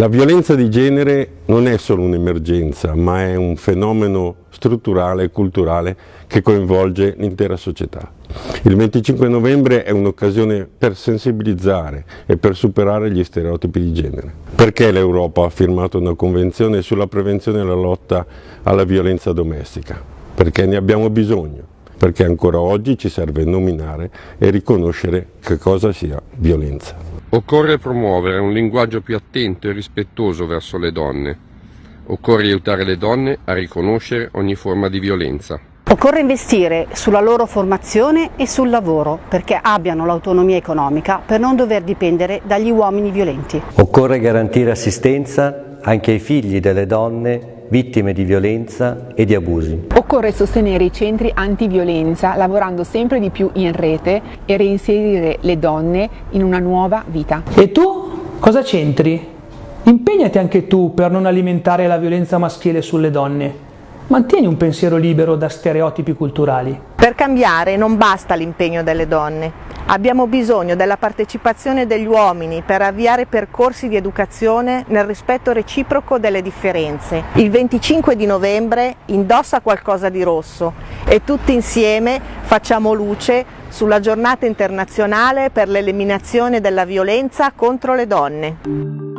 La violenza di genere non è solo un'emergenza, ma è un fenomeno strutturale e culturale che coinvolge l'intera società. Il 25 novembre è un'occasione per sensibilizzare e per superare gli stereotipi di genere. Perché l'Europa ha firmato una convenzione sulla prevenzione e la lotta alla violenza domestica? Perché ne abbiamo bisogno perché ancora oggi ci serve nominare e riconoscere che cosa sia violenza. Occorre promuovere un linguaggio più attento e rispettoso verso le donne. Occorre aiutare le donne a riconoscere ogni forma di violenza. Occorre investire sulla loro formazione e sul lavoro perché abbiano l'autonomia economica per non dover dipendere dagli uomini violenti. Occorre garantire assistenza anche ai figli delle donne vittime di violenza e di abusi. Occorre sostenere i centri antiviolenza lavorando sempre di più in rete e reinserire le donne in una nuova vita. E tu cosa c'entri? Impegnati anche tu per non alimentare la violenza maschile sulle donne. Mantieni un pensiero libero da stereotipi culturali. Per cambiare non basta l'impegno delle donne, Abbiamo bisogno della partecipazione degli uomini per avviare percorsi di educazione nel rispetto reciproco delle differenze. Il 25 di novembre indossa qualcosa di rosso e tutti insieme facciamo luce sulla giornata internazionale per l'eliminazione della violenza contro le donne.